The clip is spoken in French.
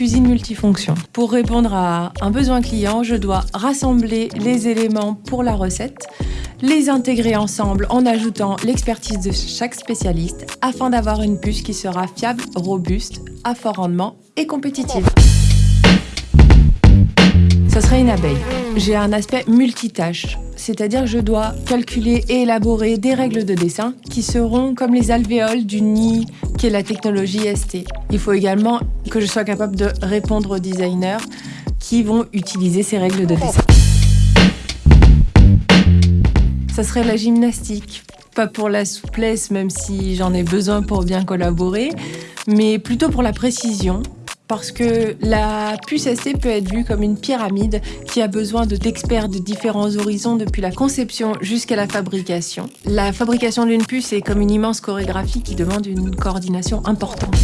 usine multifonction. Pour répondre à un besoin client, je dois rassembler les éléments pour la recette, les intégrer ensemble en ajoutant l'expertise de chaque spécialiste afin d'avoir une puce qui sera fiable, robuste, à fort rendement et compétitive. Ce serait une abeille. J'ai un aspect multitâche, c'est-à-dire que je dois calculer et élaborer des règles de dessin qui seront comme les alvéoles du nid qui est la technologie ST. Il faut également que je sois capable de répondre aux designers qui vont utiliser ces règles de dessin. Ça serait la gymnastique, pas pour la souplesse, même si j'en ai besoin pour bien collaborer, mais plutôt pour la précision, parce que la puce ST peut être vue comme une pyramide qui a besoin d'experts de différents horizons depuis la conception jusqu'à la fabrication. La fabrication d'une puce est comme une immense chorégraphie qui demande une coordination importante.